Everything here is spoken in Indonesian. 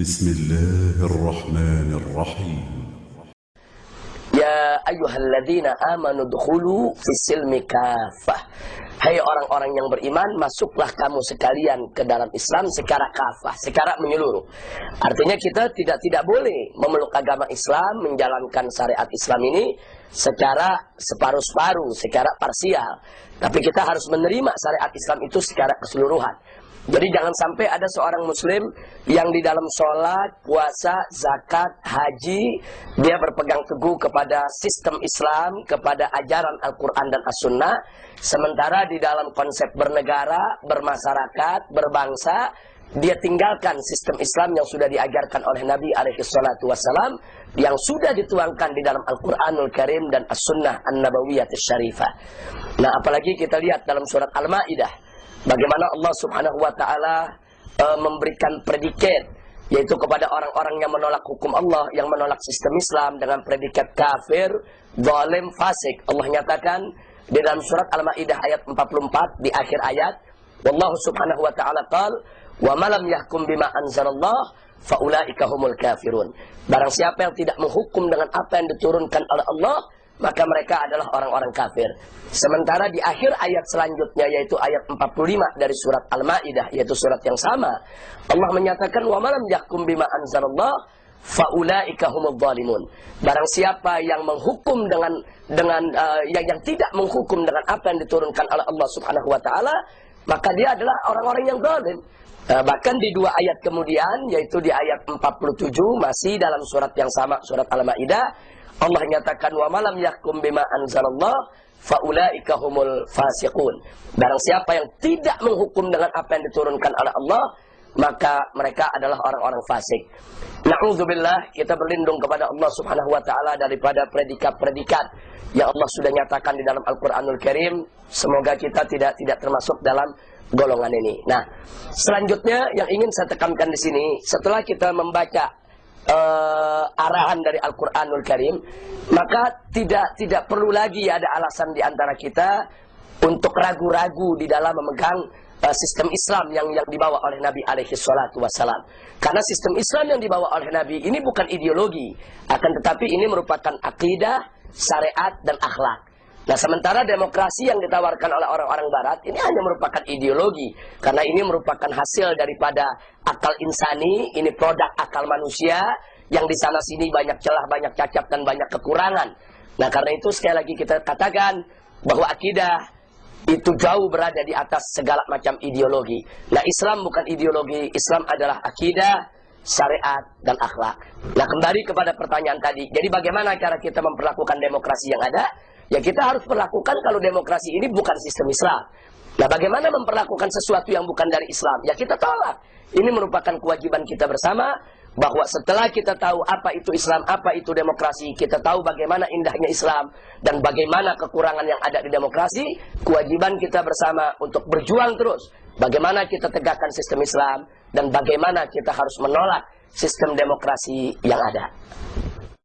بسم الله الرحمن الرحيم Ya ayyuhalladzina amanu dkhulu fissilmi kafah. Hai orang-orang yang beriman, masuklah kamu sekalian ke dalam Islam secara kafah, secara menyeluruh. Artinya kita tidak tidak boleh memeluk agama Islam, menjalankan syariat Islam ini secara separuh-separuh, secara parsial. Tapi kita harus menerima syariat Islam itu secara keseluruhan. Jadi jangan sampai ada seorang muslim yang di dalam sholat, puasa, zakat, haji, dia berpegang teguh kepada sistem Islam, kepada ajaran Al-Quran dan As-Sunnah. Sementara di dalam konsep bernegara, bermasyarakat, berbangsa, dia tinggalkan sistem Islam yang sudah diajarkan oleh Nabi Alaihissalam yang sudah dituangkan di dalam Al-Quranul Karim dan As-Sunnah An-Nabawiyah Syarifah. Nah apalagi kita lihat dalam surat Al-Ma'idah Bagaimana Allah Subhanahu wa taala uh, memberikan predikat yaitu kepada orang-orang yang menolak hukum Allah, yang menolak sistem Islam dengan predikat kafir, zalim, fasik. Allah nyatakan di dalam surat Al-Maidah ayat 44 di akhir ayat, wallahu subhanahu wa taala qal, "Wa malam yahkum bima anzalallah faulaika humul kafirun." Barang siapa yang tidak menghukum dengan apa yang diturunkan oleh Allah, maka mereka adalah orang-orang kafir. Sementara di akhir ayat selanjutnya yaitu ayat 45 dari surat Al-Maidah yaitu surat yang sama, Allah menyatakan wa malam yakum bima anzalallah faulaika humudz zalimun. Barang siapa yang menghukum dengan dengan uh, yang yang tidak menghukum dengan apa yang diturunkan oleh Allah Subhanahu wa taala, maka dia adalah orang-orang yang zalim. Uh, bahkan di dua ayat kemudian yaitu di ayat 47 masih dalam surat yang sama surat Al-Maidah Allah nyatakan wa malam yakum bima anzalallah faulaika humul fasiqun. Barang siapa yang tidak menghukum dengan apa yang diturunkan oleh Allah, maka mereka adalah orang-orang fasik. Nauzubillah, kita berlindung kepada Allah Subhanahu wa taala daripada predikat-predikat yang Allah sudah nyatakan di dalam Al-Qur'anul Karim. Semoga kita tidak tidak termasuk dalam golongan ini. Nah, selanjutnya yang ingin saya tekankan di sini, setelah kita membaca uh, arahan dari Al-Qur'anul Karim, maka tidak tidak perlu lagi ada alasan di antara kita untuk ragu-ragu di dalam memegang uh, sistem Islam yang yang dibawa oleh Nabi alaihi salatu wasalam. Karena sistem Islam yang dibawa oleh Nabi ini bukan ideologi, akan tetapi ini merupakan akidah, syariat dan akhlak. Nah sementara demokrasi yang ditawarkan oleh orang-orang barat ini hanya merupakan ideologi. Karena ini merupakan hasil daripada akal insani, ini produk akal manusia yang di sana sini banyak celah, banyak cacat dan banyak kekurangan. Nah karena itu sekali lagi kita katakan bahwa akidah itu jauh berada di atas segala macam ideologi. Nah Islam bukan ideologi, Islam adalah akidah, syariat, dan akhlak. Nah kembali kepada pertanyaan tadi, jadi bagaimana cara kita memperlakukan demokrasi yang ada? Ya kita harus perlakukan kalau demokrasi ini bukan sistem Islam. Nah bagaimana memperlakukan sesuatu yang bukan dari Islam? Ya kita tolak. Ini merupakan kewajiban kita bersama bahwa setelah kita tahu apa itu Islam, apa itu demokrasi, kita tahu bagaimana indahnya Islam dan bagaimana kekurangan yang ada di demokrasi, kewajiban kita bersama untuk berjuang terus. Bagaimana kita tegakkan sistem Islam dan bagaimana kita harus menolak sistem demokrasi yang ada.